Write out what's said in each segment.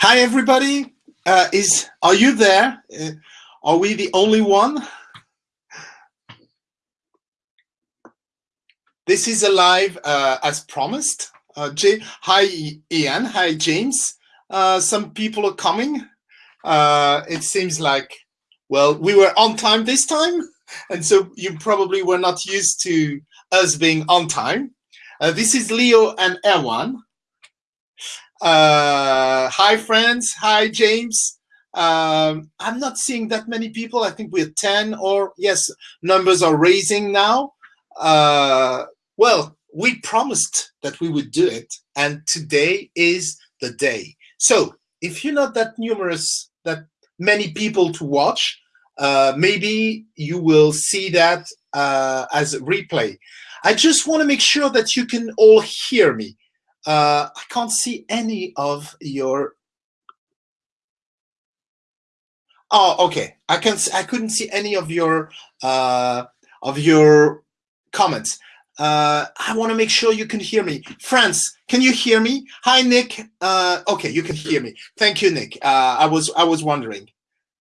Hi, everybody. Uh, is Are you there? Uh, are we the only one? This is a live uh, as promised. Uh, Hi, Ian. Hi, James. Uh, some people are coming. Uh, it seems like, well, we were on time this time. And so you probably were not used to us being on time. this is Leo and Erwan. Uh, hi, friends. Hi, James. Um, I'm not seeing that many people. I think we're 10 or yes, numbers are raising now. Uh, well, we promised that we would do it and today is the day. So if you're not that numerous, that many people to watch, uh, maybe you will see that uh, as a replay. I just want to make sure that you can all hear me. Uh, I can't see any of your. Oh, okay. I can. I couldn't see any of your uh, of your comments. Uh, I want to make sure you can hear me. France, can you hear me? Hi, Nick. Uh, okay, you can hear me. Thank you, Nick. Uh, I was I was wondering.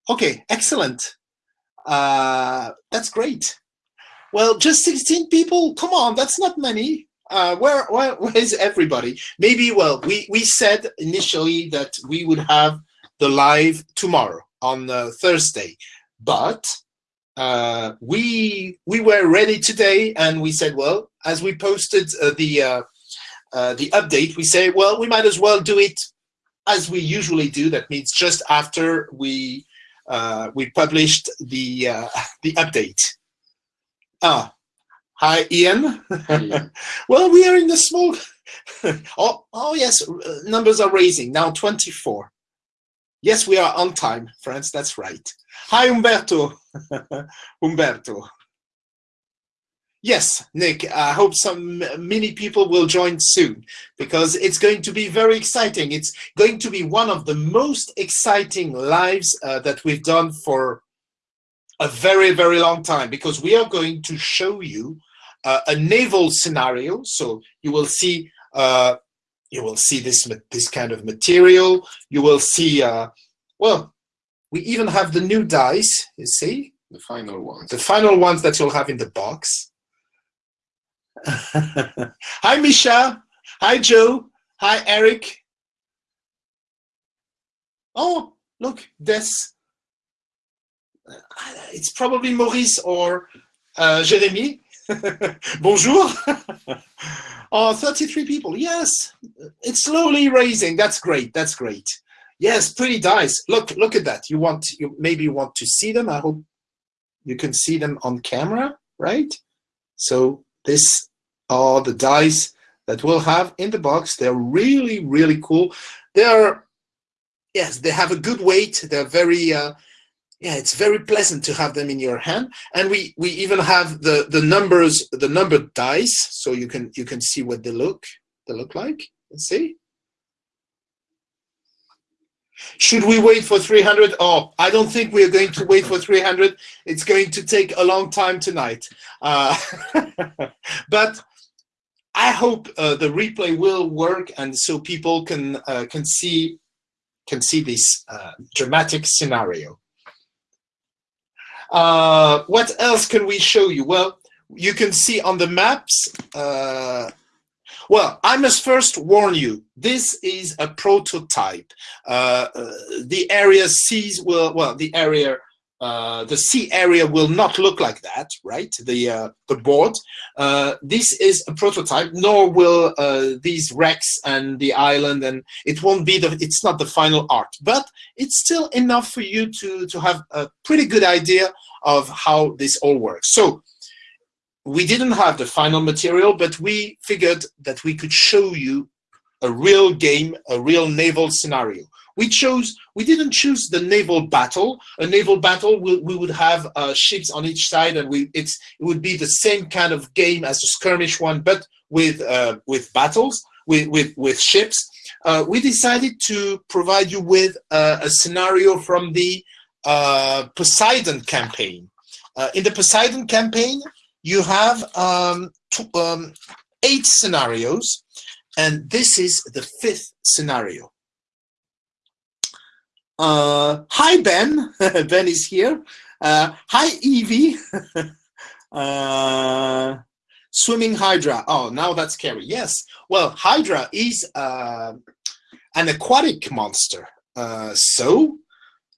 Okay, excellent. Uh, that's great. Well, just 16 people. Come on, that's not many uh, where, where, where is everybody? Maybe, well, we, we said initially that we would have the live tomorrow on uh, Thursday, but uh, we we were ready today and we said, well, as we posted uh, the uh, uh, the update, we say, well, we might as well do it as we usually do. That means just after we we published the the update. Ah, Hi, Ian. well, we are in the small. oh, oh, yes, uh, numbers are raising now 24. Yes, we are on time, friends. That's right. Hi, Umberto. Umberto. Yes, Nick, I hope some many people will join soon because it's going to be very exciting. It's going to be one of the most exciting lives uh, that we've done for a very, very long time because we are going to show you uh, a naval scenario. So you will see uh, you will see this this kind of material. You will see uh, well, we even have the new dice. You see the final ones. The final ones that you'll have in the box. Hi, Misha. Hi, Joe. Hi, Eric. Oh, look, this. It's probably Maurice or uh, Jeremy. Bonjour. oh, 33 people. Yes, it's slowly raising. That's great. That's great. Yes, pretty dice. Look, look at that. You want, you maybe want to see them. I hope you can see them on camera, right? So this are the dice that we'll have in the box. They're really, really cool. They are, yes, they have a good weight. They're very, uh, yeah, it's very pleasant to have them in your hand. And we we even have the the numbers, the numbered dice, so you can you can see what they look they look like. Let's see. Should we wait for 300? Oh, I don't think we're going to wait for 300. It's going to take a long time tonight. Uh, but I hope uh, the replay will work and so people can uh, can see can see this uh, dramatic scenario. Uh, what else can we show you? Well, you can see on the maps. Uh, well, I must first warn you, this is a prototype. Uh, uh the area sees will, well, the area uh, the sea area will not look like that, right? The uh, the board. Uh, this is a prototype, nor will uh, these wrecks and the island, and it won't be the. It's not the final art, but it's still enough for you to to have a pretty good idea of how this all works. So we didn't have the final material, but we figured that we could show you a real game, a real naval scenario. We chose, we didn't choose the naval battle. A naval battle, we, we would have uh, ships on each side and we, it's, it would be the same kind of game as a skirmish one, but with, uh, with battles, with, with, with ships. Uh, we decided to provide you with uh, a scenario from the uh, Poseidon campaign. Uh, in the Poseidon campaign, you have um, um, eight scenarios, and this is the fifth scenario. Uh, hi, Ben. ben is here. Uh, hi, Evie. uh, swimming Hydra. Oh, now that's scary. Yes. Well, Hydra is uh, an aquatic monster. Uh, so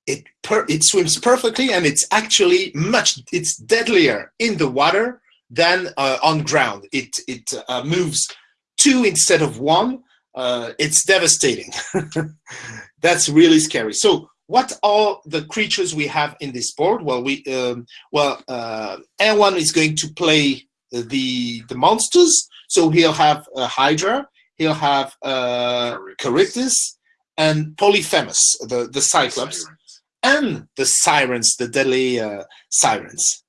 it it swims perfectly and it's actually much it's deadlier in the water than uh, on ground. It it moves two instead of one. It's devastating. That's really scary. So what are the creatures we have in this board? Well, we um, well uh, Erwan is going to play the the monsters. So he'll have a Hydra, he'll have uh, Charybdis, and Polyphemus, the the Cyclops, and the Sirens, the deadly uh, Sirens.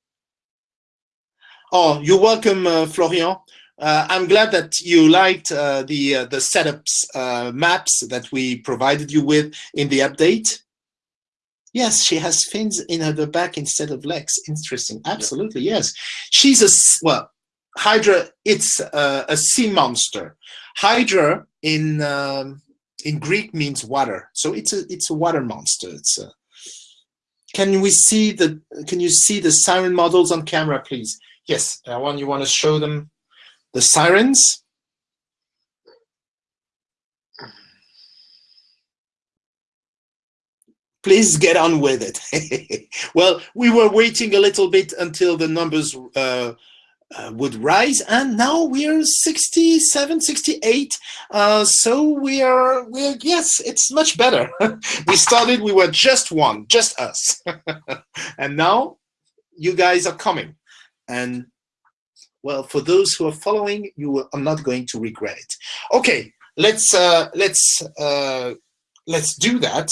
Oh, you're welcome, uh, Florian. Uh, I'm glad that you liked uh, the uh, the setups uh, maps that we provided you with in the update. Yes, she has fins in her back instead of legs. Interesting. Absolutely, yeah. yes. She's a well, Hydra. It's a, a sea monster. Hydra in um, in Greek means water, so it's a it's a water monster. It's a. Can we see the? Can you see the siren models on camera, please? Yes, I want you want to show them the sirens. Please get on with it. well, we were waiting a little bit until the numbers uh, uh, would rise and now we're 67 68 uh, so we are we're yes it's much better we started we were just one just us and now you guys are coming and well, for those who are following, you are not going to regret it. Okay, let's uh, let's uh, let's do that.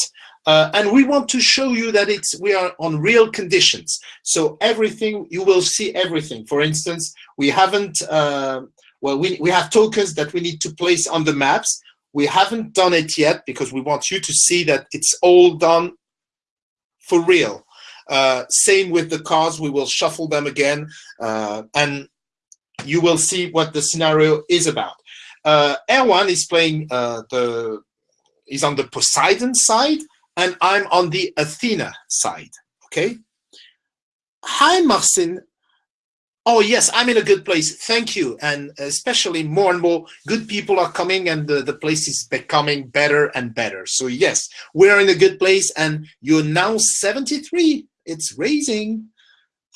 Uh, and we want to show you that it's we are on real conditions. So everything you will see everything. For instance, we haven't uh, well we we have tokens that we need to place on the maps. We haven't done it yet because we want you to see that it's all done for real. Uh, same with the cars, we will shuffle them again. Uh, and you will see what the scenario is about. Uh, Erwan is playing uh, the, is on the Poseidon side, and I'm on the Athena side, okay? Hi, Marcin. Oh, yes, I'm in a good place. Thank you. And especially more and more good people are coming and the, the place is becoming better and better. So yes, we're in a good place and you're now 73. It's raising.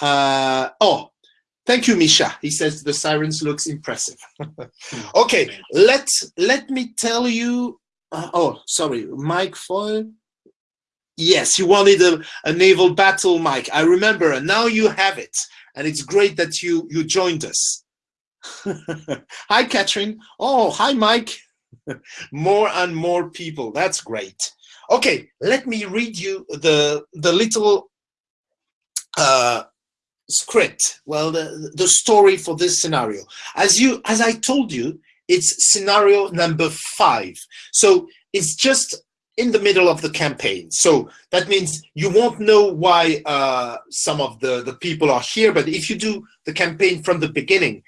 Uh, oh, Thank you, Misha. He says the sirens looks impressive. okay, let let me tell you. Uh, oh, sorry, Mike Foyle. Yes, you wanted a, a naval battle, Mike. I remember, and now you have it, and it's great that you you joined us. hi, Catherine. Oh, hi, Mike. more and more people. That's great. Okay, let me read you the the little uh, script well the the story for this scenario. As you as i told you it's scenario number five. So it's just in the middle of the campaign. So that means you won't know why uh, some of the the people are here but if you do the campaign from the beginning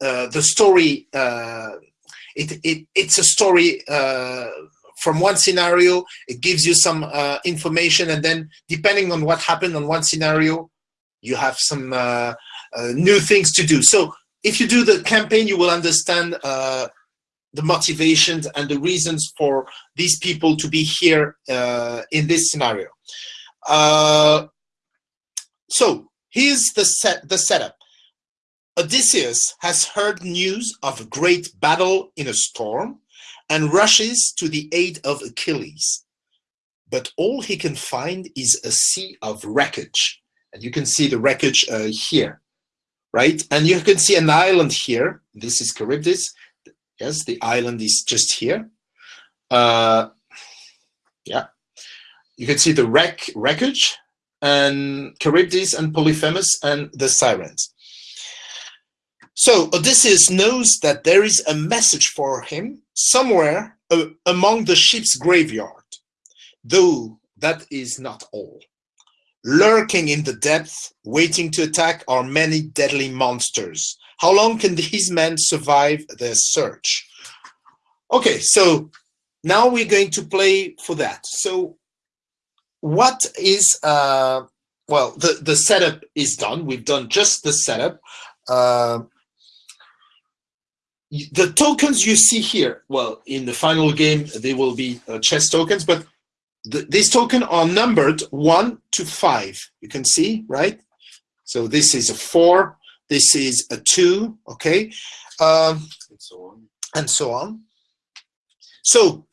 uh, the story uh, it, it it's a story uh, from one scenario it gives you some uh, information and then depending on what happened on one scenario you have some uh, uh, new things to do. So if you do the campaign, you will understand uh, the motivations and the reasons for these people to be here uh, in this scenario. Uh, so here's the set the setup. Odysseus has heard news of a great battle in a storm and rushes to the aid of Achilles. But all he can find is a sea of wreckage. And you can see the wreckage uh, here, right? And you can see an island here. This is Charybdis. Yes, the island is just here. Uh, yeah. You can see the wreck wreckage and Charybdis and Polyphemus and the sirens. So Odysseus knows that there is a message for him somewhere uh, among the ship's graveyard, though that is not all. Lurking in the depth, waiting to attack are many deadly monsters. How long can these men survive their search? Okay, so now we're going to play for that. So what is uh, well the the setup is done. We've done just the setup. Uh, the tokens you see here, well, in the final game, they will be uh, chest tokens, but the, these tokens are numbered one to five. You can see, right? So this is a four, this is a two, okay? Um, and so on. And so on. So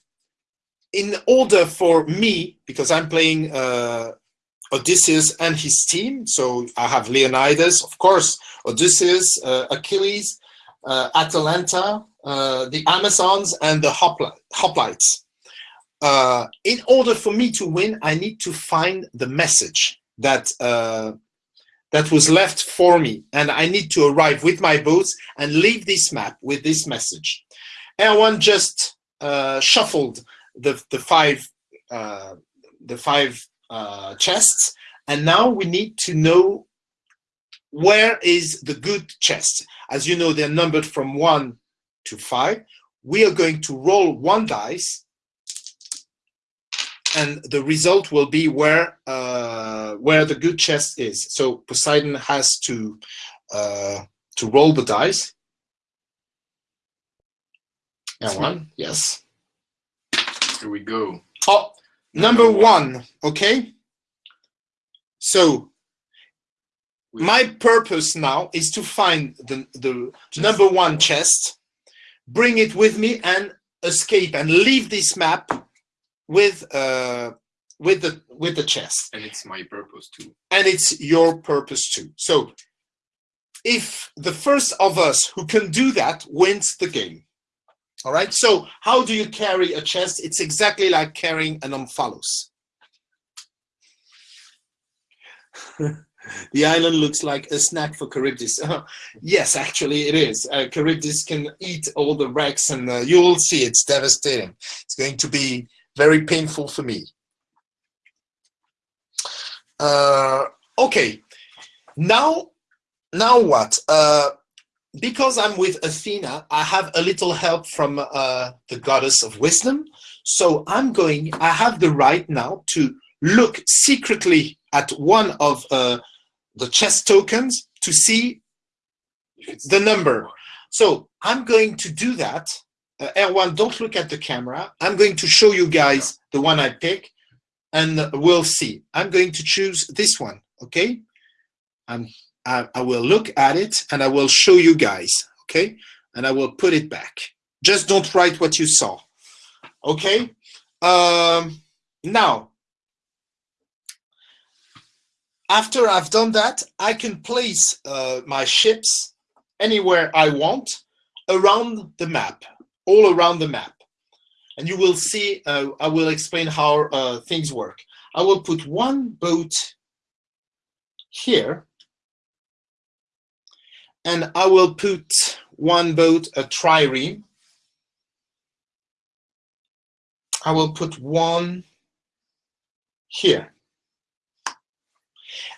in order for me, because I'm playing uh, Odysseus and his team, so I have Leonidas, of course, Odysseus, uh, Achilles, uh, Atalanta, uh, the Amazons, and the hoplites. Uh, in order for me to win, I need to find the message that uh, that was left for me, and I need to arrive with my boats and leave this map with this message. Erwan just uh, shuffled the the five uh, the five uh, chests, and now we need to know where is the good chest. As you know, they're numbered from one to five. We are going to roll one dice and the result will be where uh, where the good chest is. So Poseidon has to uh, to roll the dice. And one, yes. Here we go. Oh, number, number one. one. Okay. So my purpose now is to find the the number one chest, bring it with me, and escape and leave this map with uh, with the with the chess. And it's my purpose too. And it's your purpose too. So if the first of us who can do that wins the game. All right. So how do you carry a chest? It's exactly like carrying an omphalos. the island looks like a snack for Charybdis. yes, actually it is. Uh, Charybdis can eat all the wrecks and uh, you will see it's devastating. It's going to be very painful for me. Uh, okay, now, now what? Uh, because I'm with Athena, I have a little help from uh, the goddess of wisdom. So I'm going, I have the right now to look secretly at one of uh, the chest tokens to see the number. So I'm going to do that uh, Erwan, don't look at the camera. I'm going to show you guys the one I pick and we'll see. I'm going to choose this one, okay? I'm, I, I will look at it and I will show you guys, okay? And I will put it back. Just don't write what you saw, okay? Um, now, after I've done that, I can place uh, my ships anywhere I want around the map all around the map. And you will see, uh, I will explain how uh, things work. I will put one boat here, and I will put one boat, a trireme. I will put one here.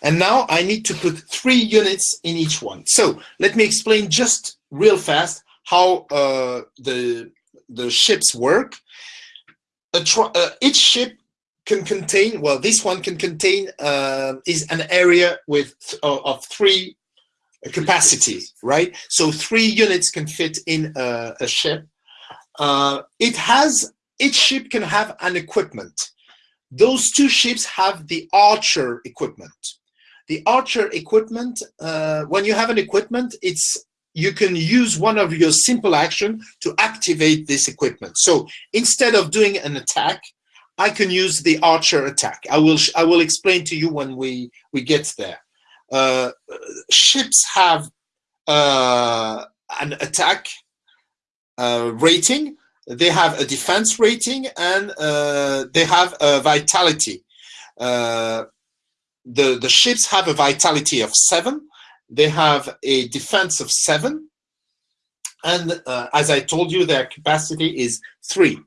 And now I need to put three units in each one. So let me explain just real fast how uh, the the ships work. Uh, each ship can contain, well, this one can contain uh, is an area with uh, of three capacity, right? So three units can fit in a, a ship. Uh, it has each ship can have an equipment. Those two ships have the archer equipment. The archer equipment, uh, when you have an equipment, it's you can use one of your simple action to activate this equipment. So instead of doing an attack, I can use the archer attack. I will I will explain to you when we we get there. Uh, ships have uh, an attack uh, rating, they have a defense rating, and uh, they have a vitality. Uh, the the ships have a vitality of seven, they have a defense of seven. And uh, as I told you, their capacity is three.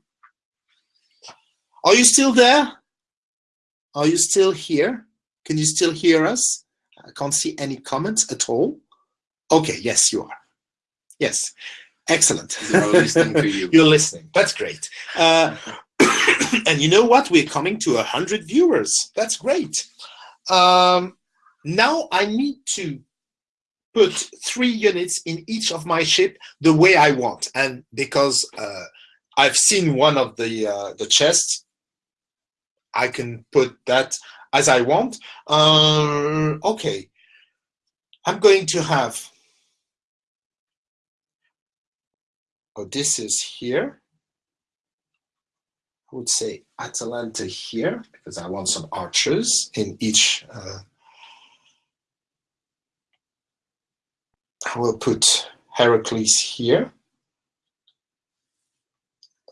Are you still there? Are you still here? Can you still hear us? I can't see any comments at all. Okay, yes, you are. Yes, excellent. You're listening to you. You're listening. That's great. Uh, and you know what? We're coming to a 100 viewers. That's great. Um, now I need to put three units in each of my ship the way I want. And because uh, I've seen one of the, uh, the chests, I can put that as I want. Uh, okay, I'm going to have, oh, this is here. I would say Atalanta here because I want some archers in each. Uh, I will put Heracles here,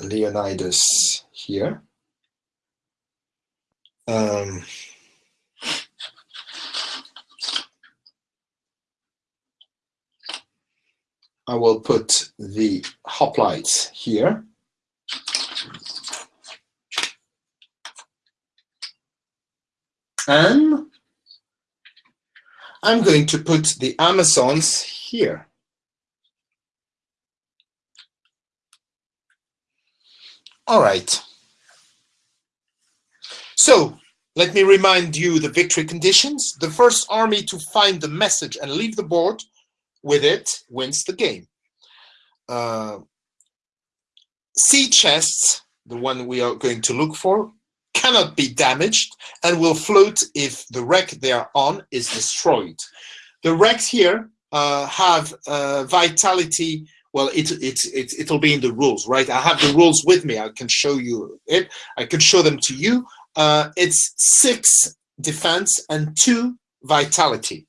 Leonidas here. Um, I will put the hoplites here. And I'm going to put the Amazons here. All right. So let me remind you the victory conditions. The first army to find the message and leave the board with it wins the game. Uh, sea chests, the one we are going to look for, cannot be damaged and will float if the wreck they are on is destroyed. The wrecks here have uh, vitality. Well, it, it, it, it'll be in the rules, right? I have the rules with me. I can show you it. I can show them to you. Uh, it's six defense and two vitality.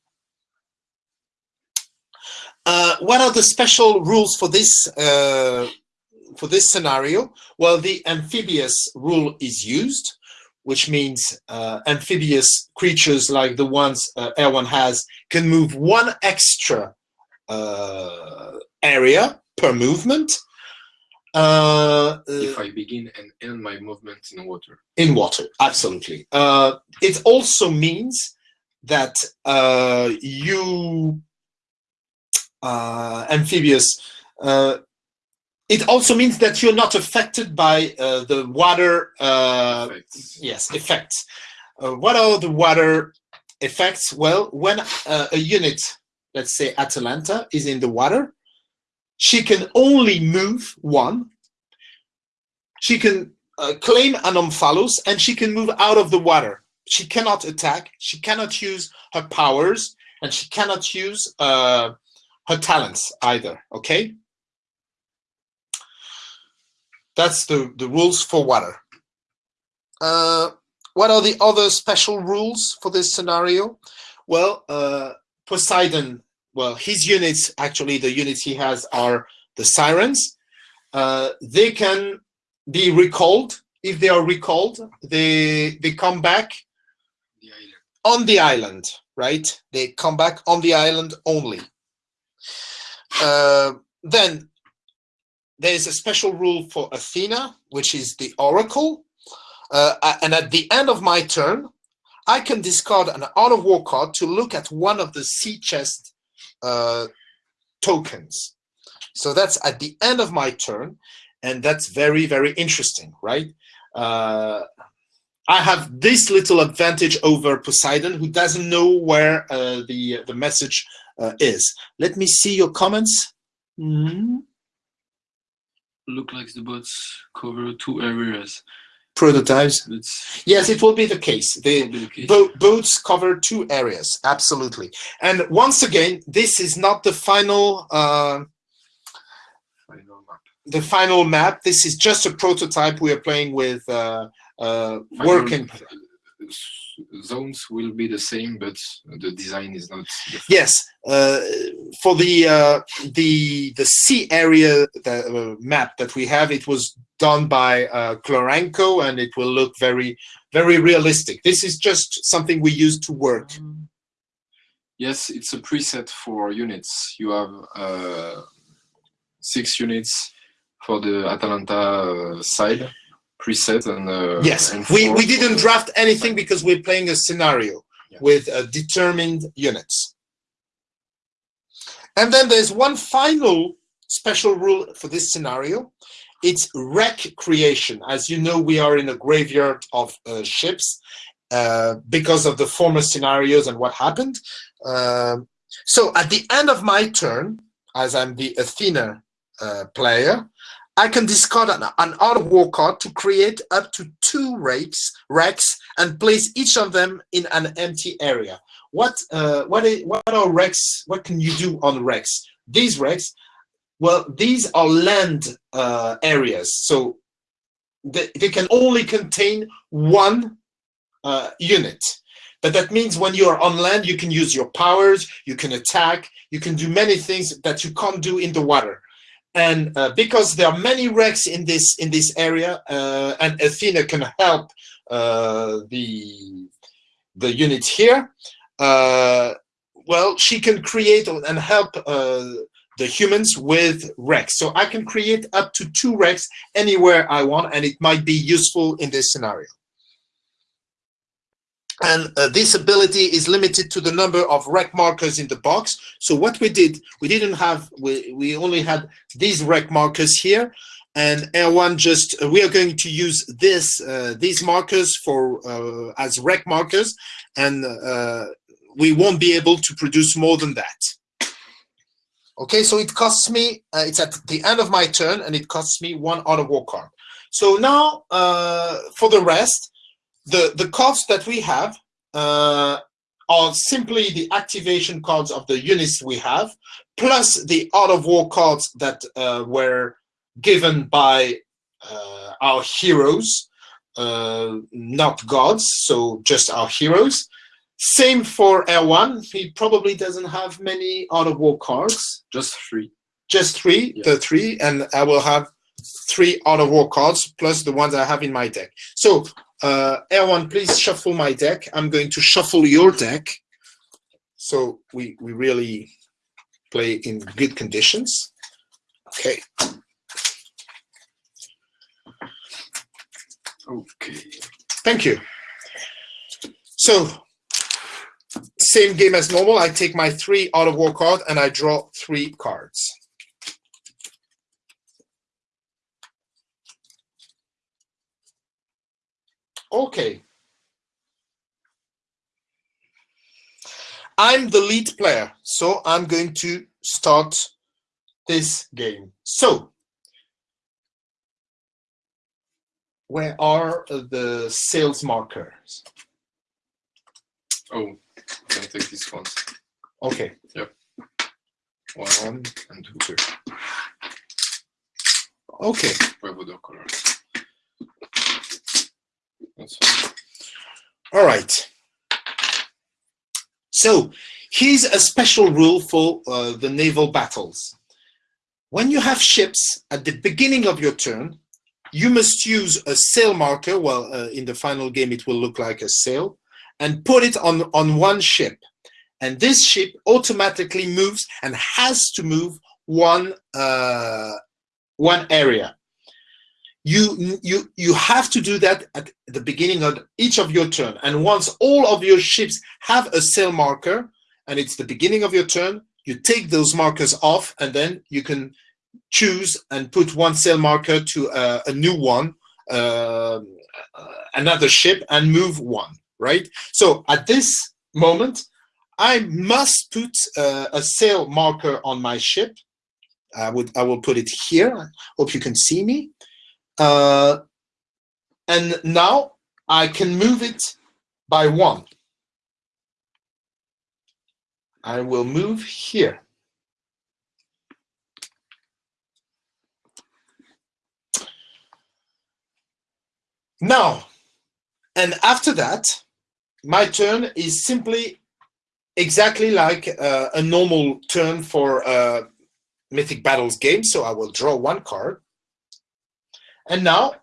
Uh, what are the special rules for this uh, for this scenario? Well, the amphibious rule is used which means uh, amphibious creatures like the ones uh, Erwan has can move one extra uh, area per movement. Uh, if I begin and end my movement in water. In water, absolutely. Uh, it also means that uh, you amphibious it also means that you're not affected by uh, the water uh, effects. yes effects. Uh, what are the water effects? Well when uh, a unit let's say atalanta is in the water she can only move one. She can uh, claim an omphalos and she can move out of the water. She cannot attack. She cannot use her powers and she cannot use uh, her talents either okay that's the, the rules for water. Uh, what are the other special rules for this scenario? Well, uh, Poseidon, well, his units, actually the units he has are the sirens. Uh, they can be recalled. If they are recalled, they, they come back the on the island, right? They come back on the island only. Uh, then there's a special rule for Athena, which is the oracle. Uh, and at the end of my turn, I can discard an art of war card to look at one of the sea chest uh, tokens. So that's at the end of my turn, and that's very, very interesting, right? Uh, I have this little advantage over Poseidon, who doesn't know where uh, the the message uh, is. Let me see your comments. Mm -hmm look like the bots cover two areas. Prototypes? It's, yes, it will be the case. The, the case. Bo boats cover two areas, absolutely. And once again, this is not the final, uh, final map. The final map. This is just a prototype we are playing with uh, uh, working zones will be the same, but the design is not. Yes, uh, for the uh, the the sea area the, uh, map that we have, it was done by uh, Kloranko, and it will look very very realistic. This is just something we use to work. Yes, it's a preset for units. You have uh, six units for the Atalanta uh, side preset and uh, yes and we we didn't draft anything because we're playing a scenario yeah. with uh, determined units and then there's one final special rule for this scenario it's wreck creation. As you know, we are in a graveyard of uh, ships uh, because of the former scenarios and what happened. Um, so at the end of my turn, as I'm the Athena uh, player, I can discard an, an Art of War card to create up to two wrecks, wrecks and place each of them in an empty area. What uh, what is, what are wrecks? What can you do on wrecks? These wrecks, well, these are land uh, areas, so they, they can only contain one uh, unit. But that means when you're on land, you can use your powers, you can attack, you can do many things that you can't do in the water. And uh, because there are many wrecks in this in this area, uh, and Athena can help uh, the the unit here, uh, well, she can create and help uh, the humans with wrecks. So I can create up to two wrecks anywhere I want, and it might be useful in this scenario and uh, this ability is limited to the number of wreck markers in the box. So what we did, we didn't have, we, we only had these wreck markers here, and Erwan just, uh, we are going to use this, uh, these markers for uh, as wreck markers, and uh, we won't be able to produce more than that. Okay, so it costs me, uh, it's at the end of my turn, and it costs me one Art of War card. So now, for the rest, the, the cards that we have uh, are simply the activation cards of the units we have, plus the Art of War cards that uh, were given by uh, our heroes, uh, not gods, so just our heroes. Same for Erwan, he probably doesn't have many Art of War cards. Just three. Just three, yeah. the three, and I will have three Art of War cards plus the ones I have in my deck. So uh, Erwan, please shuffle my deck. I'm going to shuffle your deck. So we, we really play in good conditions. Okay. Okay. Thank you. So, same game as normal. I take my three Art of War card and I draw three cards. Okay. I'm the lead player, so I'm going to start this game. So, where are the sales markers? Oh, I can take these ones. Okay. Yep. One and two. Okay. Where would the colors? All right. So here's a special rule for uh, the naval battles. When you have ships at the beginning of your turn, you must use a sail marker, well, uh, in the final game it will look like a sail, and put it on, on one ship. And this ship automatically moves and has to move one, uh, one area you you you have to do that at the beginning of each of your turn. And once all of your ships have a sail marker and it's the beginning of your turn you take those markers off and then you can choose and put one sail marker to uh, a new one uh, another ship and move one right? So at this moment I must put uh, a sail marker on my ship. I would I will put it here. I hope you can see me uh, and now I can move it by one. I will move here. Now, and after that, my turn is simply exactly like uh, a normal turn for a Mythic Battles game. So I will draw one card. And now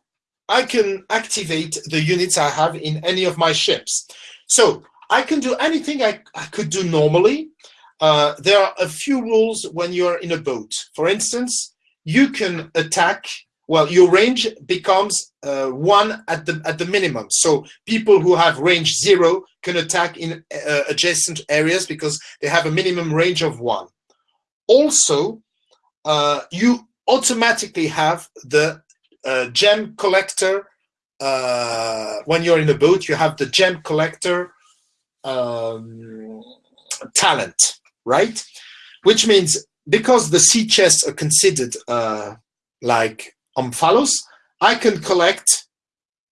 I can activate the units I have in any of my ships. So I can do anything I, I could do normally. Uh, there are a few rules when you're in a boat. For instance, you can attack, well, your range becomes uh, one at the, at the minimum. So people who have range zero can attack in uh, adjacent areas because they have a minimum range of one. Also, uh, you automatically have the a gem collector. Uh, when you're in a boat, you have the gem collector um, talent, right? Which means because the sea chests are considered uh, like omphalos, I can collect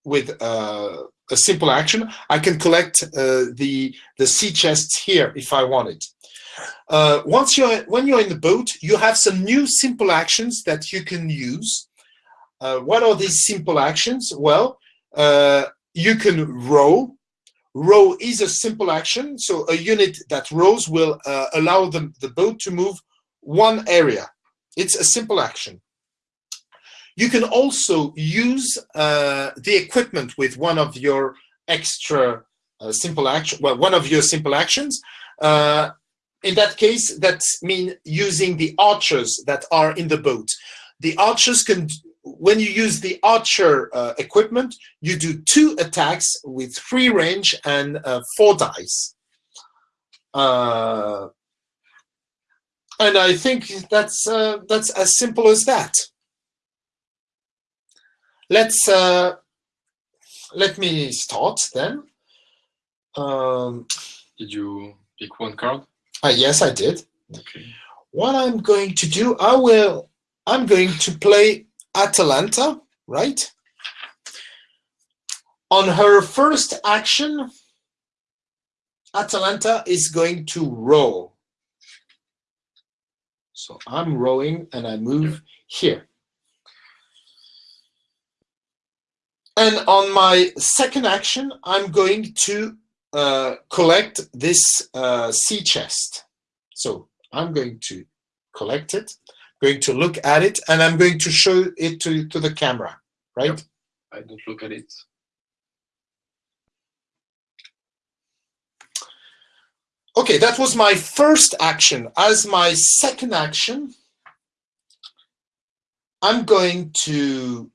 with uh, a simple action. I can collect uh, the the sea chests here if I want it. Uh, once you're when you're in the boat, you have some new simple actions that you can use. Uh, what are these simple actions? Well, uh, you can row. Row is a simple action, so a unit that rows will uh, allow the, the boat to move one area. It's a simple action. You can also use uh, the equipment with one of your extra uh, simple action, well, one of your simple actions. In that case, that means using the archers that are in the boat. The archers can, when you use the archer uh, equipment, you do two attacks with free range and uh, four dice. Uh, and I think that's uh, that's as simple as that. Let's uh, let me start then. Um, Did you pick one card? uh, yes, I did. Okay. What I'm going to do, I will. I'm going to play Atalanta, right? On her first action, Atalanta is going to row. So I'm rowing and I move here. And on my second action, I'm going to uh, collect this uh, sea chest. So I'm going to collect it, going to look at it, and I'm going to show it to, to the camera, right? Yep. I don't look at it. Okay, that was my first action. As my second action, I'm going to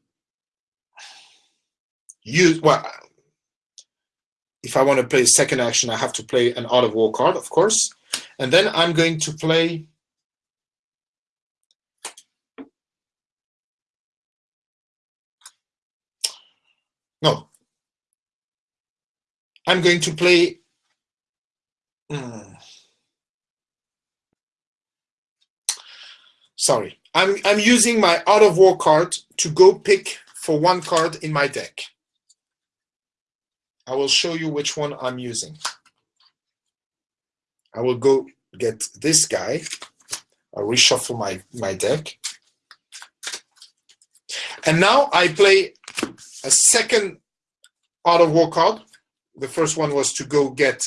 use, well, if I want to play second action, I have to play an Art of War card, of course. And then I'm going to play No. I'm going to play Hmm. Sorry, I'm I'm using my Art of War card to go pick for one card in my deck. I will show you which one I'm using. I will go get this guy. I'll reshuffle my, my deck. And now I play a second Art of War card. The first one was to go get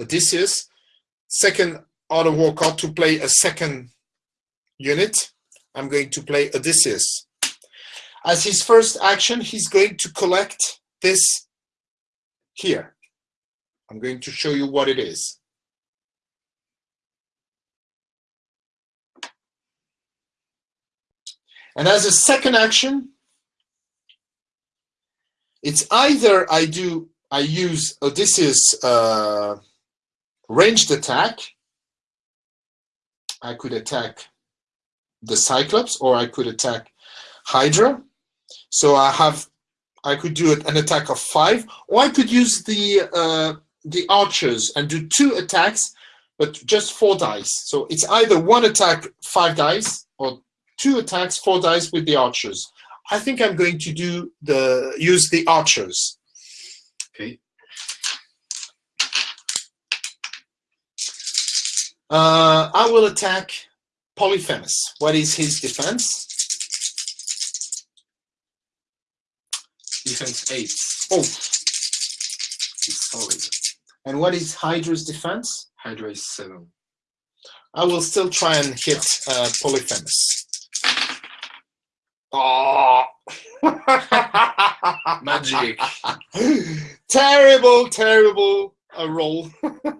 Odysseus. Second Art of War card to play a second unit. I'm going to play Odysseus. As his first action, he's going to collect this here. I'm going to show you what it is. And as a second action, it's either I do, I use Odysseus uh, ranged attack. I could attack the Cyclops or I could attack Hydra. So I have, I could do an attack of five, or I could use the uh, the archers and do two attacks, but just four dice. So it's either one attack, five dice, or two attacks, four dice with the archers. I think I'm going to do the use the archers. Okay. Uh, I will attack Polyphemus. What is his defense? Defense eight. Oh, It's solid. and what is Hydra's defense? Hydra is seven. I will still try and hit uh, Polyphemus. Oh. Magic. terrible, terrible uh, roll.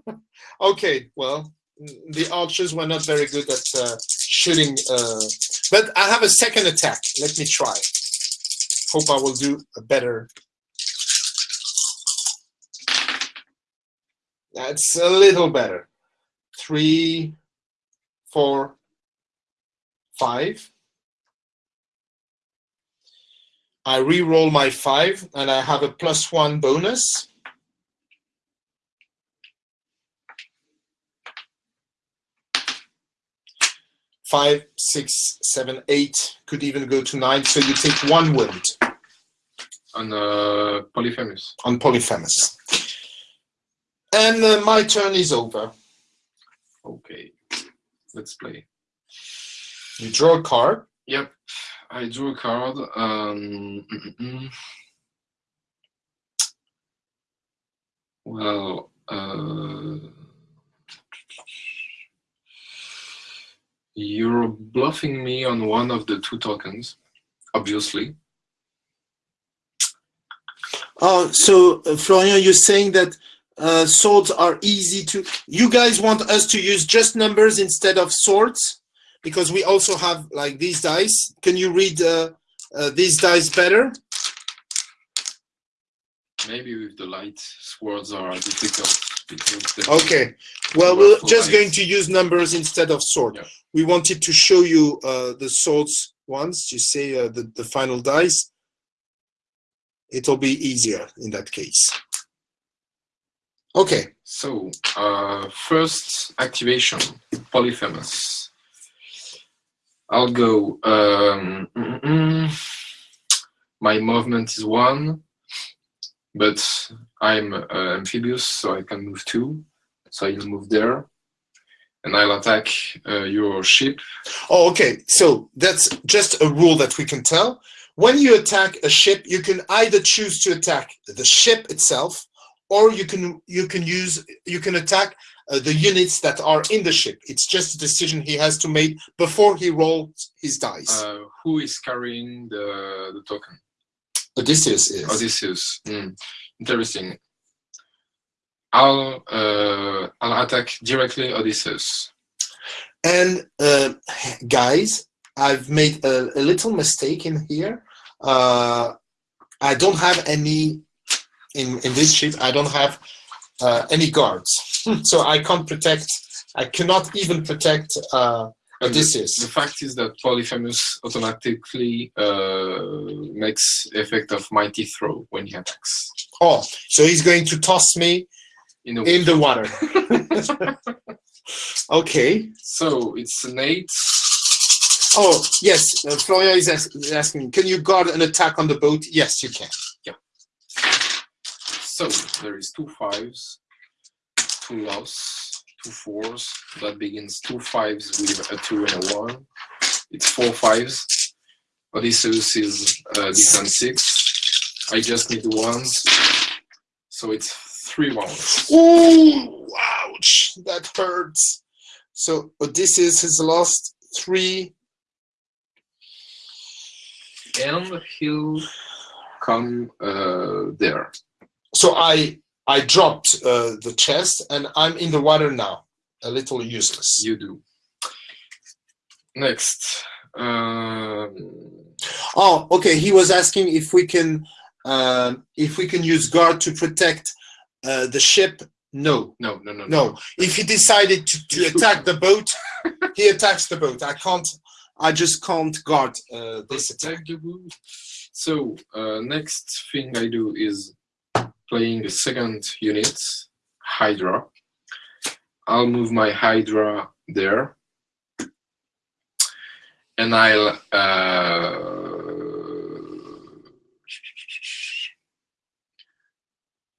okay, well, the archers were not very good at uh, shooting, uh, but I have a second attack. Let me try. Hope I will do a better. That's a little better. Three, four, five. I re-roll my five, and I have a plus one bonus. Five, six, seven, eight, could even go to nine. So you take one wound On uh, Polyphemus. on Polyphemus. And uh, my turn is over. Okay. Let's play. You draw a card. Yep. I drew a card. Um, well, uh, you're bluffing me on one of the two tokens, obviously. Oh, so uh, Florian, you're saying that uh, swords are easy to. You guys want us to use just numbers instead of swords, because we also have like these dice. Can you read uh, uh, these dice better? Maybe with the light, swords are difficult. Okay. Well, we're just light. going to use numbers instead of sword. Yeah. We wanted to show you uh, the swords ones. You say uh, the the final dice. It'll be easier in that case. Okay. So, uh, first activation, Polyphemus. I'll go. Um, mm, mm, my movement is one, but I'm uh, amphibious, so I can move two. So I'll move there, and I'll attack uh, your ship. Oh, okay. So that's just a rule that we can tell. When you attack a ship, you can either choose to attack the ship itself, or you can you can use you can attack uh, the units that are in the ship. It's just a decision he has to make before he rolls his dice. Uh, who is carrying the the token? Odysseus is. Odysseus. Hmm, Interesting. I'll uh, I'll attack directly Odysseus. And uh, guys, I've made a, a little mistake in here. Uh, I don't have any in in this ship. I don't have uh, any guards, so I can't protect. I cannot even protect uh, And the- Odysseus. The fact is that Polyphemus automatically uh, makes effect of mighty throw when he attacks. Oh, so he's going to toss me In a in the water. okay. so it's an eight. Oh yes, uh, Florian is ask- is asking. Can you guard an attack on the boat? Yes, you can. Yeah. So there is two fives, two loss, two fours. That begins two fives with a two and a one. It's four fives. Odysseus is uh, defense six. I just need the ones. So it's three ones. Ooh, ouch, that hurts. So Odysseus has lost three. And he'll come uh, there. So I I dropped uh, the chest and I'm in the water now. A little useless. You do. Next. Um, Oh, okay. He was asking if we can um, if we can use guard to protect uh, the ship. No, no, no, no, no. If he decided to, to attack the boat, he attacks the boat. I can't. I just can't guard uh, this attack. Attack the boot. So uh, next thing I do is playing the second unit, Hydra. I'll move my Hydra there, and I'll uh,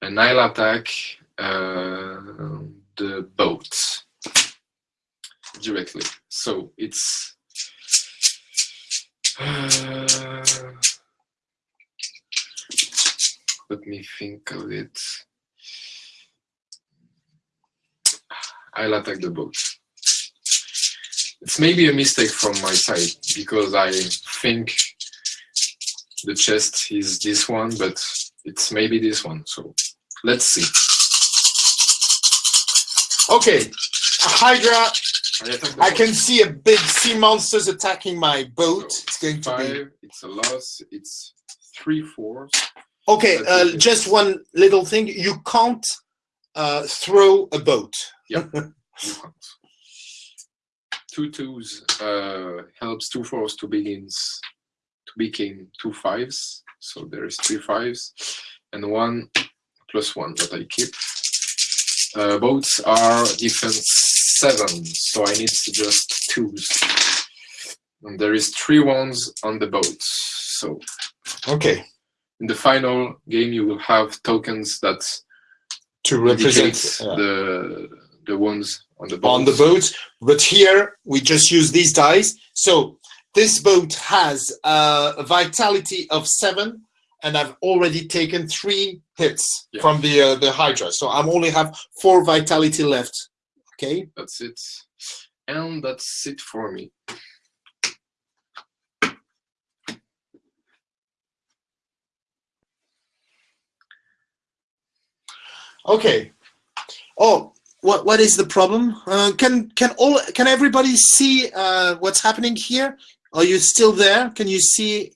and I'll attack uh, the boat directly. So it's uh, let me think of it. I'll attack the boat. It's maybe a mistake from my side because I think the chest is this one, but it's maybe this one. So let's see. Okay, Hydra. I I can see a big sea monsters attacking my boat. It's going to be five. It's a loss. It's three fours. Okay. Uh, just one little thing: you can't uh, throw a boat. Can't. Two twos uh, helps two fours to begins to become two fives. So there is three fives and one plus one that I keep. Uh, boats are defense seven, so I need to just twos. And there is three ones on the boats. So Okay. In the final game, you will have tokens that To represent uh, the the ones on the boats. on the boat, but here we just use these dice. So this boat has a vitality of seven, and I've already taken three hits Yeah. from the uh, the Hydra. So I'm only have four vitality left. Okay. That's it. And that's it for me. Okay. Oh, what what is the problem? Uh, can can all can everybody see uh, what's happening here? Are you still there? Can you see?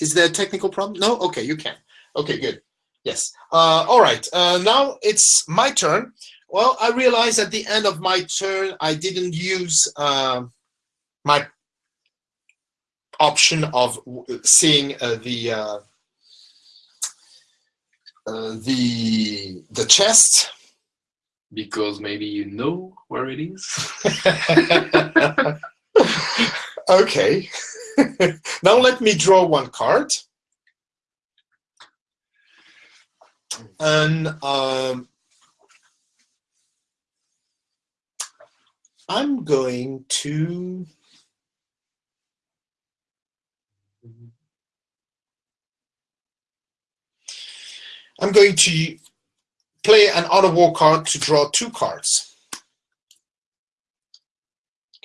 Is there a technical problem? No. Okay, you can. Okay, good. Yes. Uh, all right. Uh, now it's my turn. Well, I realized at the end of my turn I didn't use uh, my option of seeing uh, the uh, the the chest. Because maybe you know where it is. okay. now let me draw one card. And um, I'm going to. I'm going to play an Art of War card to draw two cards.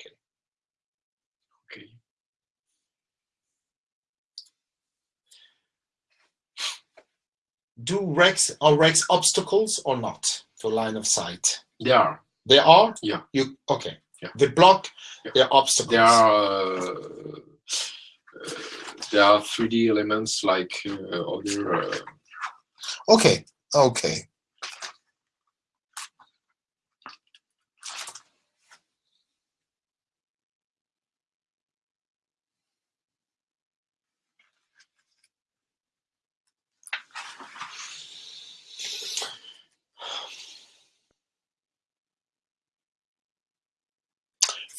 Okay. Okay. Do wrecks are wrecks obstacles or not for line of sight? They are. They are. Yeah. You okay? Yeah. They block. Yeah. They're obstacles. They are. Uh, uh, there are 3D elements like uh, other. Okay. Okay.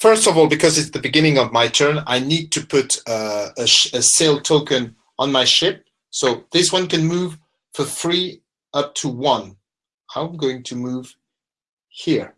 First of all, because it's the beginning of my turn, I need to put uh, a, a sail token on my ship. So this one can move for free up to one. I'm going to move here.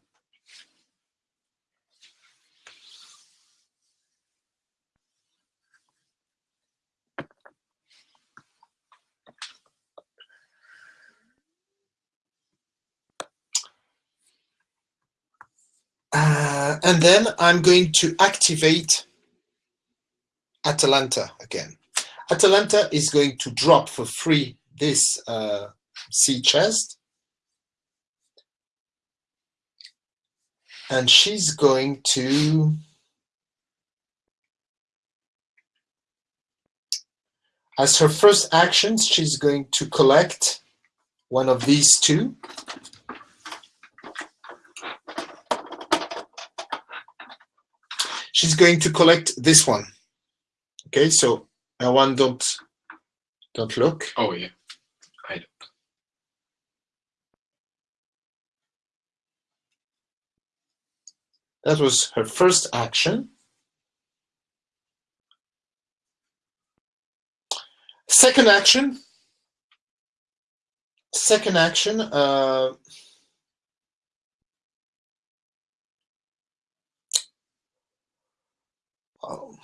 Uh, and then I'm going to activate Atalanta again. Atalanta is going to drop for free this uh, sea chest. And she's going to as her first action, she's going to collect one of these two. She's going to collect this one. Okay, so want don't don't look. oh yeah. I don't. That was her first action. Second action. Second action. Uh, oh,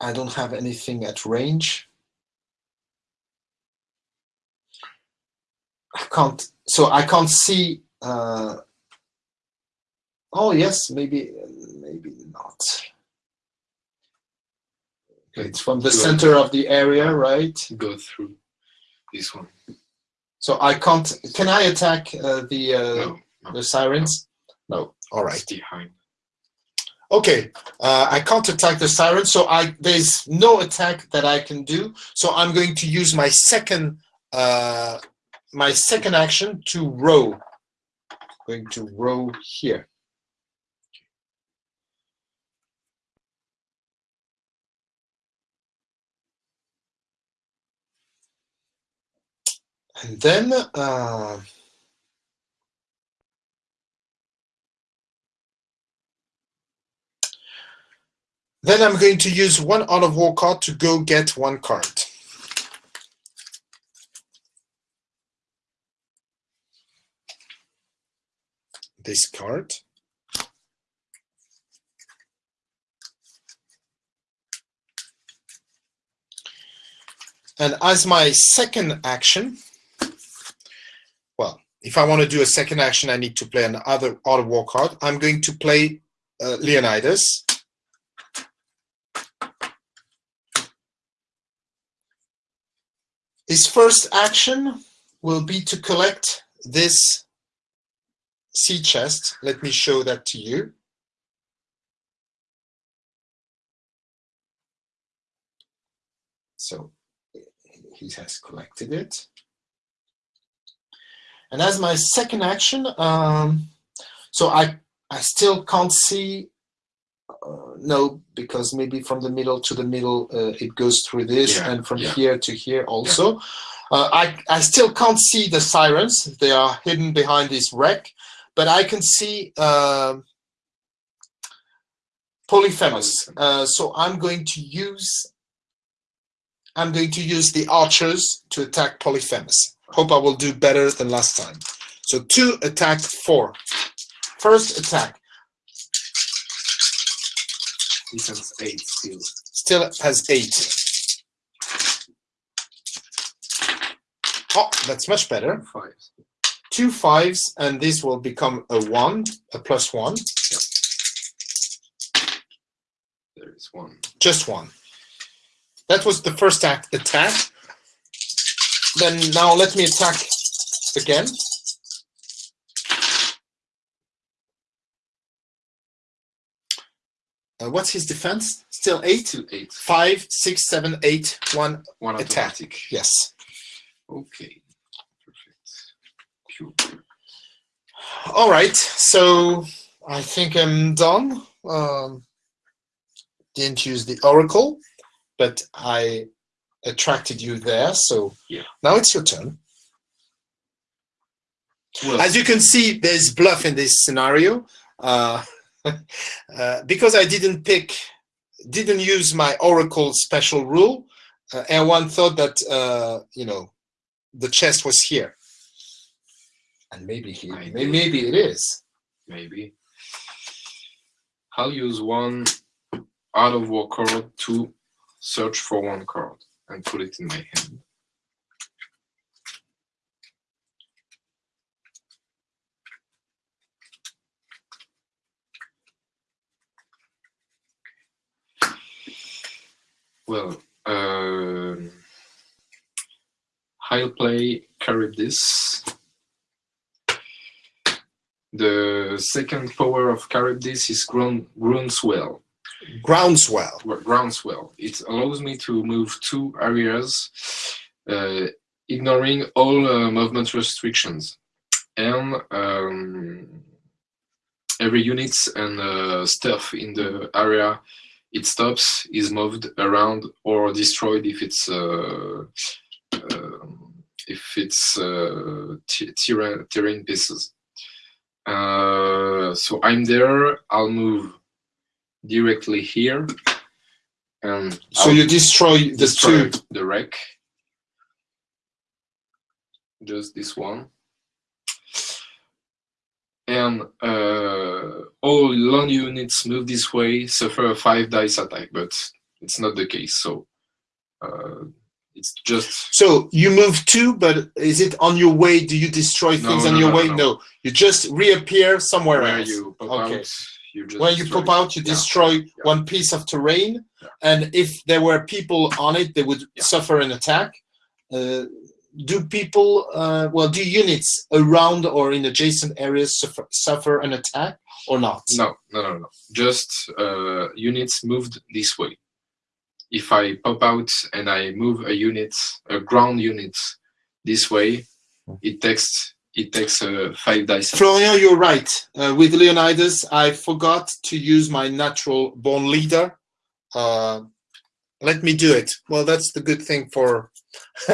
I don't have anything at range. I can't. So I can't see. Uh, oh yes, maybe maybe not. Okay, it's from the center of the area, right? Go through this one. So I can't. Can I attack uh, the uh, No, no. the sirens? No. All right. It's behind. Okay. Uh, I can't attack the sirens, so I there's no attack that I can do. So I'm going to use my second uh, my second action to row. Going to row here. And then uh, then I'm going to use one Art of War card to go get one card. This card. And as my second action, if I want to do a second action, I need to play another of war card. I'm going to play uh, Leonidas. His first action will be to collect this sea chest. Let me show that to you. So he has collected it. And as my second action, um, so I, I still can't see, uh, no, because maybe from the middle to the middle, uh, it goes through this Yeah, and from yeah. here to here also. Uh, I, I still can't see the sirens. They are hidden behind this wreck, but I can see um Polyphemus. Uh, so I'm going to use I'm going to use the archers to attack Polyphemus. Hope I will do better than last time. So two attack four. First attack Defense 8 still. still has eight. Oh, that's much better. 5. Two fives, and this will become a one, a plus one, There is one. just one. That was the first act attack. Then now let me attack again. Uh, what's his defense? Still eight? Still 8. Five, six, seven, eight, one. One Attack. automatic. Yes. Okay. Perfect. Pure. All right. So I think I'm done. Um, didn't use the oracle, but I attracted you there. So Yeah. now it's your turn. Well, As you can see, there's bluff in this scenario. Uh, uh, because I didn't pick, didn't use my Oracle special rule, uh, Erwan thought that, uh, you know, the chest was here. And maybe he, I may- maybe it is. maybe. I'll use one Art of War card to search for one card and put it in my hand. Well, um, I'll play Charybdis. The second power of Charybdis is ground, groundswell. Groundswell. Groundswell. It allows me to move two areas, uh, ignoring all uh, movement restrictions, and um, every unit and uh, stuff in the area it stops is moved around or destroyed if it's uh, um, if it's uh, terrain, pieces. Uh, so I'm there. I'll move directly here, and So you destroy the destroy two. the wreck. Just this one. And uh, all long units move this way suffer a five dice attack, but it's not the case. So uh, it's just So you move two, but is it on your way? Do you destroy No, things on your no, way? no. No. You just reappear somewhere where else. you Okay. out. You just when you destroy pop out, you Yeah. destroy Yeah. one piece of terrain, Yeah. and if there were people on it, they would suffer an attack. Uh, do people, uh, well, do units around or in adjacent areas suffer, suffer an attack or not? No, no, no, no. Just uh, units moved this way. If I pop out and I move a unit, a ground unit, this way, it takes it takes uh, five dice. Florian, you're right. Uh, with Leonidas, I forgot to use my natural born leader. Uh, let me do it. Well, that's the good thing for.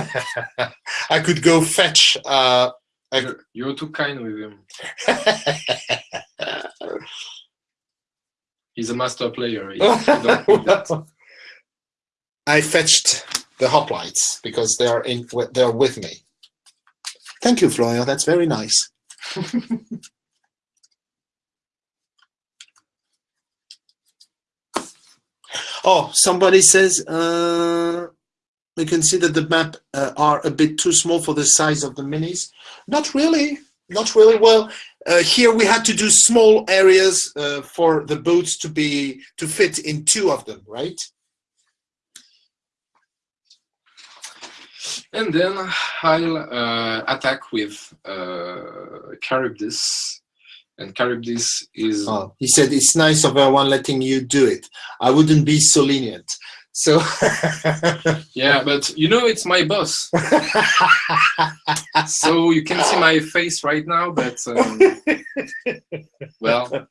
I could go fetch. Uh, You're, you're too kind with him. He's a master player. He- he don't need that. I fetched the hoplites because they are in. They are with me. Thank you, Florian. That's very nice. oh, somebody says uh, we can see that the map uh, are a bit too small for the size of the minis. Not really. Not really. Well, uh, here we had to do small areas uh, for the boats to be to fit in two of them, right? And then I'll uh, attack with uh, Charybdis. And Charybdis is Oh, he said it's nice of everyone letting you do it. I wouldn't be so lenient. So yeah, but you know it's my boss, so you can see my face right now. But um, well,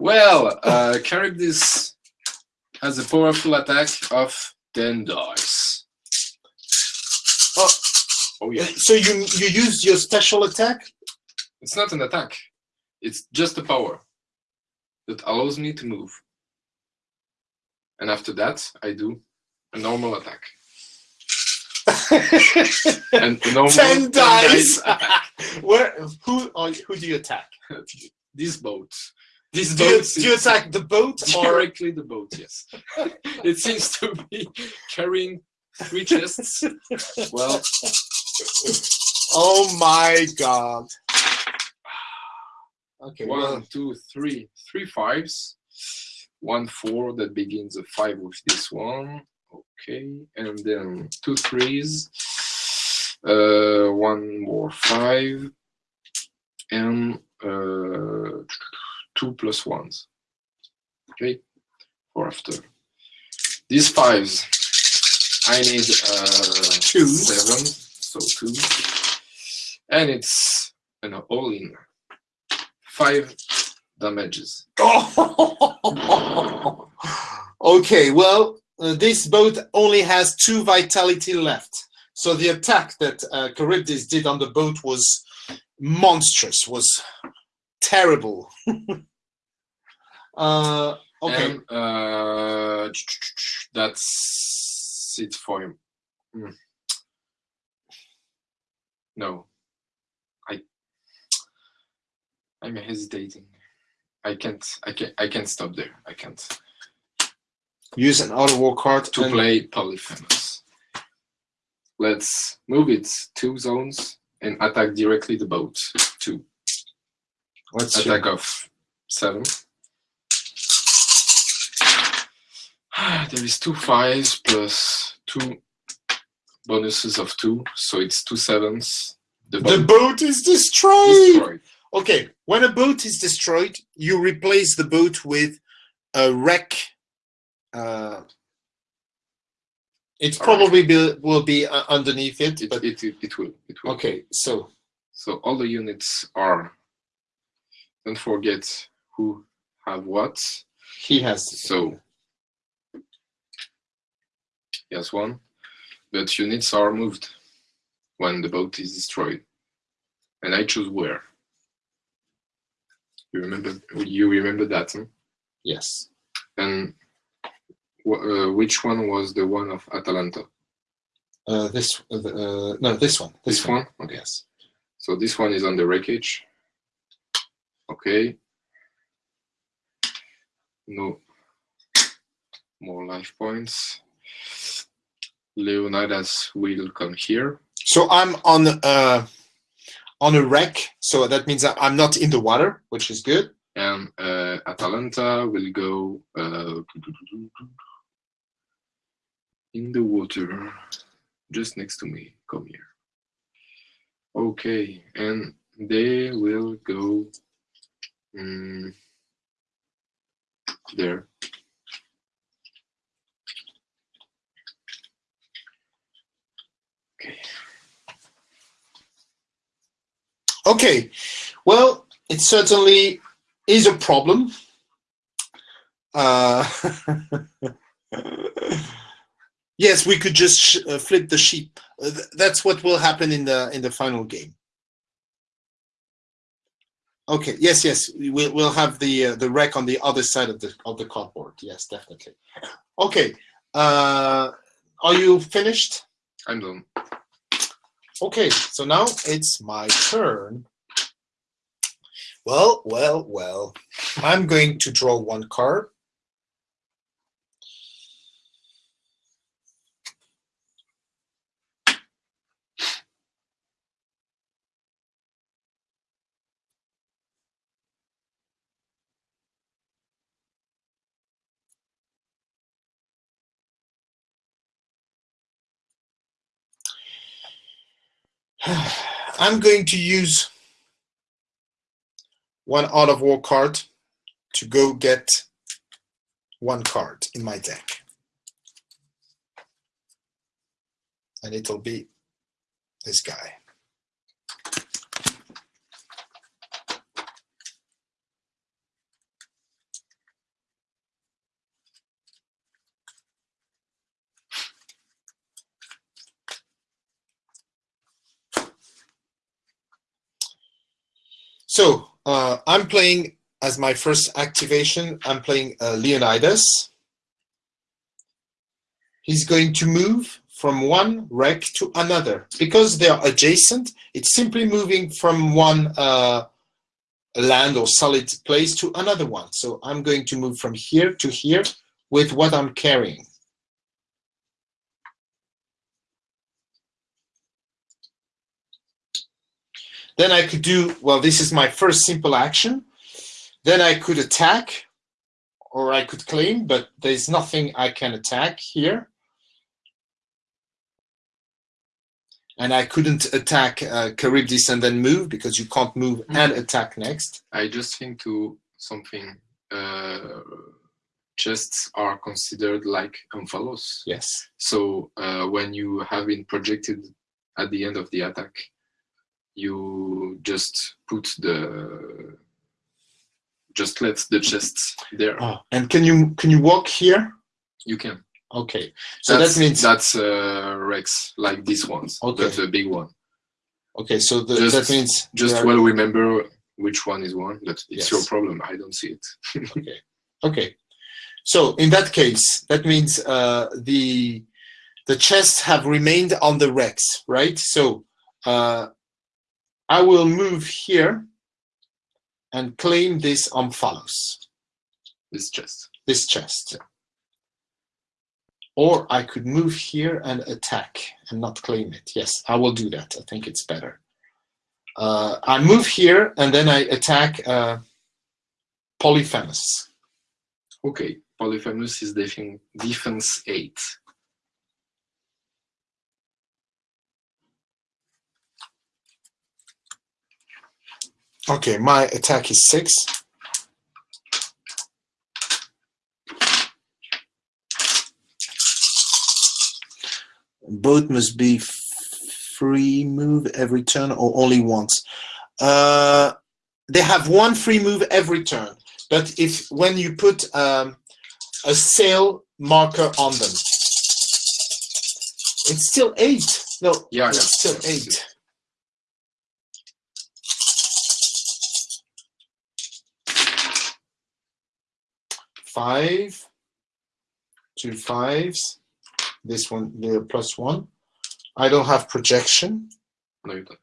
well, uh, Charybdis has a powerful attack of ten dice. Oh. oh yeah, so you you use your special attack? it's not an attack; it's just a power that allows me to move. And after that, I do a normal attack. And a normal Ten dice. Where who are, who do you attack? this boat. This Do you, do you attack the boat or the boat? Yes. it seems to be carrying three chests. Well, Oh my god. Okay. well, one, two, three, three fives. One four that begins a five with this one. Okay, and then two threes. Uh, one more five, and uh, two plus ones. Okay, for after these fives, I need uh, Two. seven, so two, and it's an all-in five damages. okay, well, uh, this boat only has two vitality left. So the attack that uh, Charybdis did on the boat was monstrous, was terrible. uh, okay, And, uh, that's it for him. Hmm. No, I, I'm hesitating. I can't. I can't. I can't stop there. I can't. use an Art of War card To play Polyphemus. Let's move it two zones and attack directly the boat. Two What's your- attack of seven. There is two fives plus two bonuses of two, so it's two sevens. The the boat is destroyed. destroyed. Okay, when a boat is destroyed, you replace the boat with a wreck. Uh, it All probably be, will be uh, underneath it, It, but it, it, it will. It will. okay. So So all the units are. Don't forget who have what. he has. So yes, one. But units are moved when the boat is destroyed, and I choose where. You remember? You remember that? Huh? Yes. And uh, which one was the one of Atalanta? Uh, this. Uh, uh, no, this one. This, This one. Okay. Yes. So this one is on the wreckage. Okay. No more life points. Leonidas will come here. So I'm on uh, on a wreck. So that means that I'm not in the water, which is good. And uh, Atalanta will go uh, in the water just next to me. Come here. Okay, and they will go mm, there. Okay. Well, it certainly is a problem. Uh, yes, we could just uh, flip the sheep. Uh, th that's what will happen in the in the final game. Okay. Yes. Yes. We'll we'll have the uh, the wreck on the other side of the of the cardboard. Yes, definitely. Okay. Uh, are you finished? I'm done. Okay. So now it's my turn. Well, well, well. I'm going to draw one card. I'm going to use one Art of War card to go get one card in my deck. And it'll be this guy. So uh, I'm playing as my first activation. I'm playing uh, Leonidas. He's going to move from one wreck to another. Because they are adjacent, it's simply moving from one uh, land or solid place to another one. So I'm going to move from here to here with what I'm carrying. Then I could do, well, this is my first simple action. Then I could attack or I could claim, but there's nothing I can attack here. And I couldn't attack uh, Charybdis and then move because you can't move Mm. and attack next. I just think to something. Uh, chests are considered like omphalos. Yes. So uh, when you have been projected at the end of the attack, you just put the just let the chests there. Oh, and can you can you walk here? You can. Okay. So that's, that means that's uh, wrecks, like this ones, Okay. but the big one. okay. So the, Just- that means Just well remember which one is one. But it's Yes. your problem. I don't see it. okay okay so in that case that means uh the the chests have remained on the wrecks right so uh I will move here and claim this omphalos, this chest, this chest. Or I could move here and attack and not claim it. Yes, I will do that. I think it's better. Uh, I move here and then I attack uh, Polyphemus. Okay, Polyphemus is defense 8. Okay, my attack is six. Both must be free move every turn or only once. Uh, they have one free move every turn, but if when you put um, a sail marker on them, it's still eight. No, Yeah, it's yeah. still eight. Five, two fives, this one, the plus one. I don't have projection. No, you don't.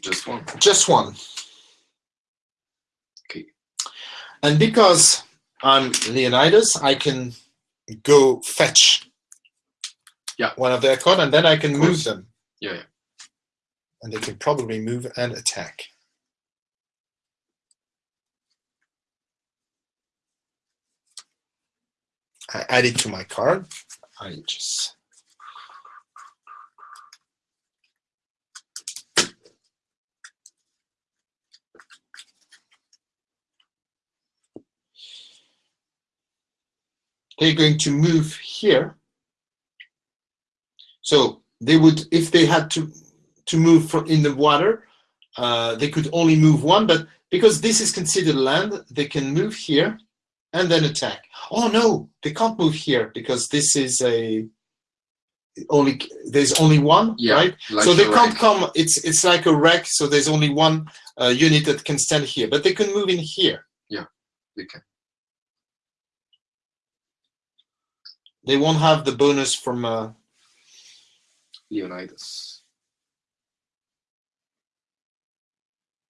Just one. just one. Okay. And because I'm Leonidas, I can go fetch Yeah. one of their card and then I can move them. Yeah, yeah. And they can probably move and attack. I add it to my card. I just they're going to move here. So they would, if they had to to move from in the water, uh, they could only move one. But because this is considered land, they can move here and then attack. Oh no, they can't move here because this is a only there's only one, Yeah, right? Like so they can't wreck. come. It's it's like a wreck. So there's only one uh, unit that can stand here, but they can move in here. Yeah they can. They won't have the bonus from. Uh, Leonidas.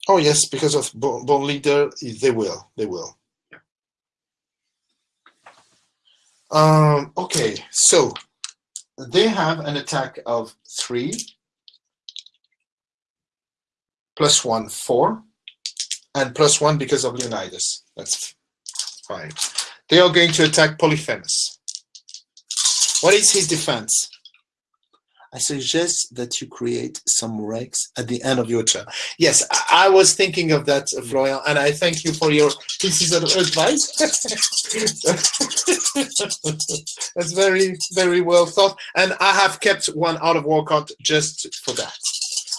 oh yes, because of Bo- Bone Leader, they will. They will. Yeah. Um. Okay. So they have an attack of three plus one four and plus one because of Leonidas. That's fine. They are going to attack Polyphemus. What is his defense? I suggest that you create some wrecks at the end of your turn. Yes, I, was thinking of that, Florian, and I thank you for your pieces of advice. That's very, very well thought. And I have kept one Art of War card just for that.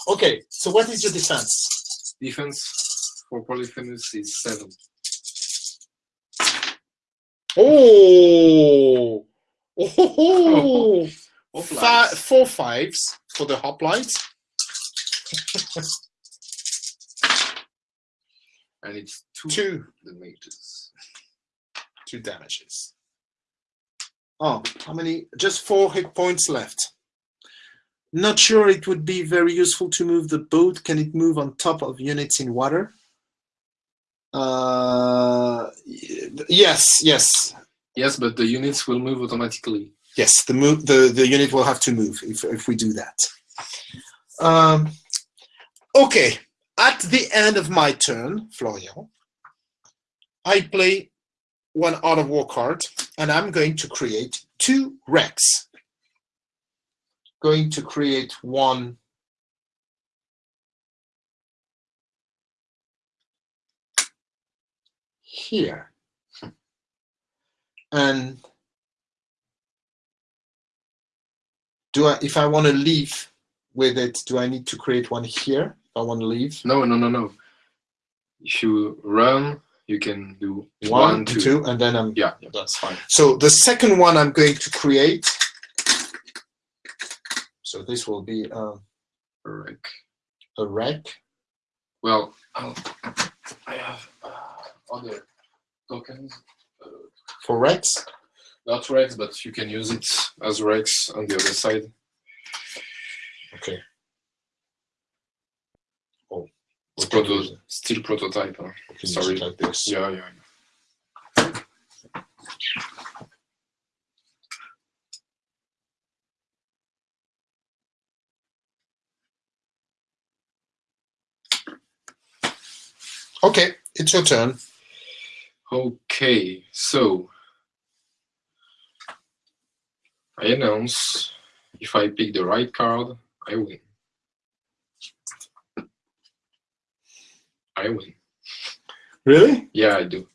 Okay, so what is your defense? Defense for Polyphemus is seven. Oh, oh. Fi- four fives for the hoplites. And it's two, Two, the mages. two damages. Oh, how many? Just four hit points left. Not sure it would be very useful to move the boat. Can it move on top of units in water? Uh, yes, yes, Yes, but the units will move automatically. yes. The move, the the unit will have to move if if we do that. Um, okay. At the end of my turn, Florian, I play one Art of War card, and I'm going to create two wrecks. Going to create one. Here. And do I, if I want to leave with it, do I need to create one here? If I want to leave. No, no, no, no. If you run, you can do One, one, two, two. and then I'm Yeah, yeah, that's fine. So the second one I'm going to create. So this will be uh, Correct. a wreck. Well, I'll, I have uh, other tokens. Uh, For wrecks, not wrecks, but you can use it as wrecks on the other side. okay. Oh, It's proto- still prototype. Huh? We can use sorry. like this. Yeah, yeah. yeah. Okay, it's your turn. Okay, so I announce if I pick the right card, I win. I win. Really? Yeah, I do.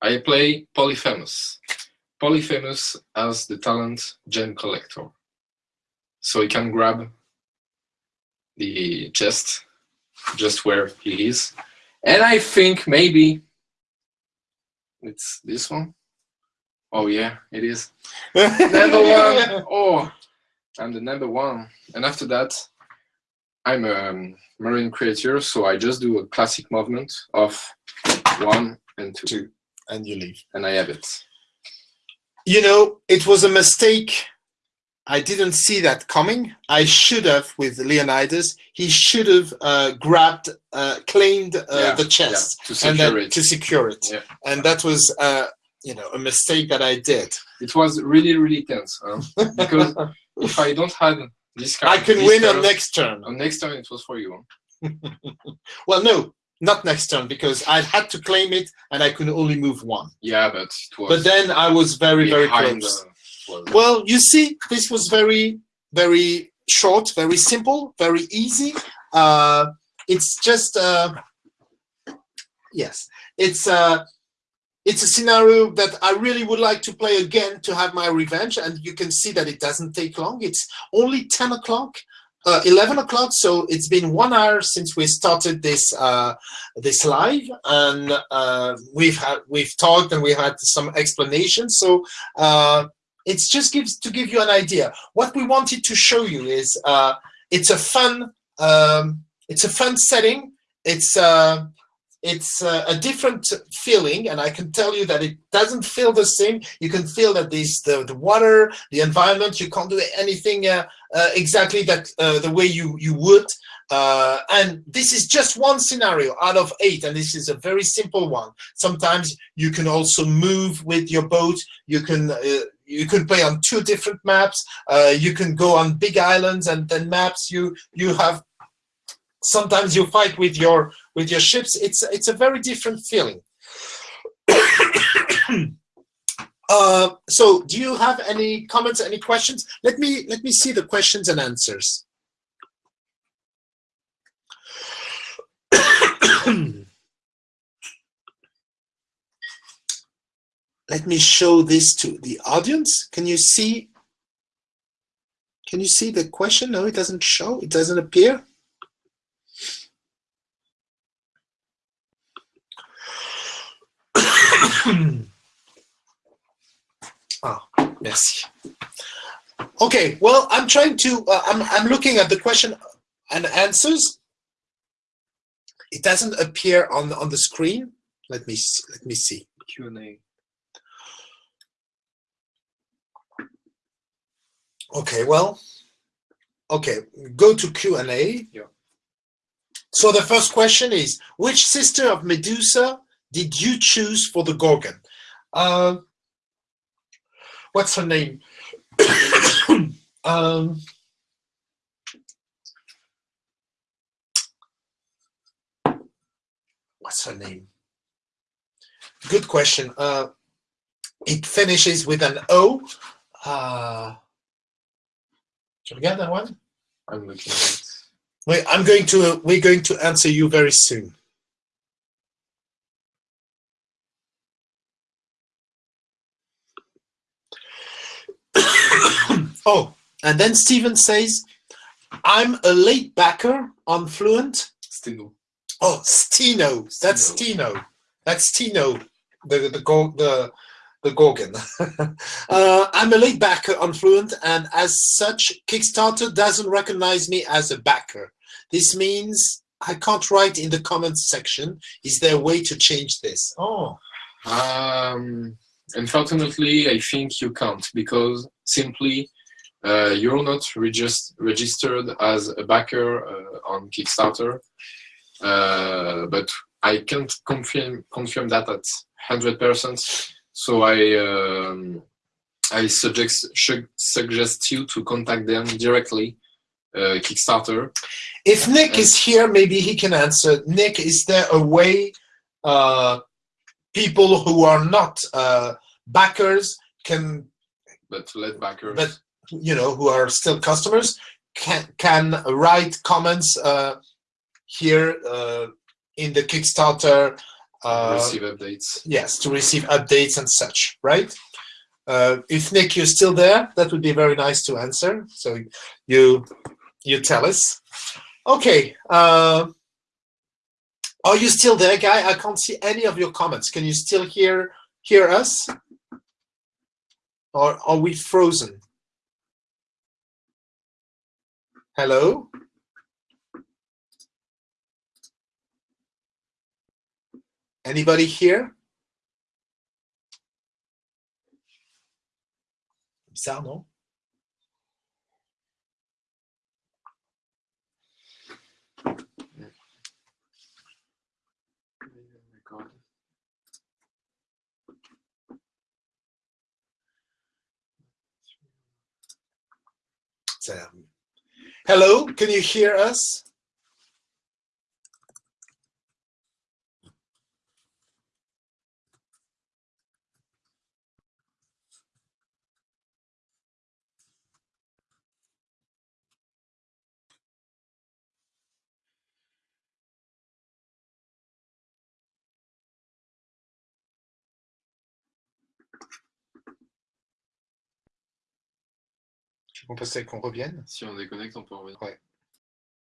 I play Polyphemus. Polyphemus has the talent Gem Collector. So he can grab the chest just where he is. And I think maybe it's this one. Oh yeah, it is. Number one. Oh, I'm the number one. And after that, I'm a um, marine creature, so I just do a classic movement of one and two, Two. And you leave. and I have it. You know, it was a mistake. I didn't see that coming. I should have, with Leonidas, he should have uh, grabbed, uh, claimed uh, Yeah, the chest Yeah, to and secure then it. to secure it. Yeah. And that was, uh, you know, a mistake that I did. It was really, really tense. Huh? Because if I don't have this card, I can this win turn, on next turn. on next turn it was for you. Well, no, not next turn because I had to claim it and I could only move one. Yeah, but it was. But then I was very, very close. the- well, Well, you see, this was very, very short, very simple, very easy. Uh, it's just, uh, yes, it's uh, it's a scenario that I really would like to play again to have my revenge. And you can see that it doesn't take long. It's only 10 o'clock. uh, 11 o'clock, so it's been one hour since we started this uh, this live, and uh, we've had we've talked and we had some explanations. So uh, it's just gives to give you an idea. What we wanted to show you is uh, it's a fun um, it's a fun setting. It's uh, it's uh, a different feeling and i can tell you that it doesn't feel the same. You can feel that this the, the water the environment you can't do anything uh, uh, exactly that uh, the way you you would. Uh, and this is just one scenario out of eight and this is a very simple one. Sometimes you can also move with your boat. You can you can play on two different maps. You can go on big islands and then maps you you have. Sometimes you fight with your with your ships it's it's a very different feeling. Uh, so do you have any comments any questions? Let me let me see the questions and answers. Let me show this to the audience. Can you see? Can you see the question? No it doesn't show. It doesn't appear ah, merci. Okay, well, I'm trying to, uh, I'm, I'm looking at the question and answers. It doesn't appear on, on the screen. Let me, let me see. Q&A. Okay, well, okay, go to Q&A. Yeah. So the first question is, which sister of Medusa did you choose for the Gorgon? Uh, what's her name? um, what's her name? Good question. Uh, it finishes with an O. Uh, do you get that one? I'm looking at it. Wait, I'm going to. We're going to answer you very soon. Oh, and then Steven says, I'm a late backer on Fluent. Stheno. Oh, Stheno. That's Stheno. That's Stheno, the the the the Gorgon. uh, I'm a late backer on Fluent, and as such, Kickstarter doesn't recognize me as a backer. This means I can't write in the comments section. Is there a way to change this? Oh. Um, unfortunately, I think you can't because simply you're not regist registered as a backer uh, on Kickstarter. Uh, but I can't confirm confirm that at 100%. So I um, I suggest suggest you to contact them directly, uh, Kickstarter. If Nick is here, maybe he can answer. Nick, is there a way uh, people who are not uh, backers can but let backers but you know who are still customers can can write comments uh, here uh, in the Kickstarter uh, receive updates yes to receive updates and such right uh, if Nick you're still there that would be very nice to answer so you you tell us okay uh, are you still there, guy? I can't see any of your comments. Can you still hear hear us? Or are we frozen? Hello? Anybody here? Bizarre, non? Um, hello, can you hear us? On peut qu'on revienne Si on déconnecte, on peut revenir. Ouais.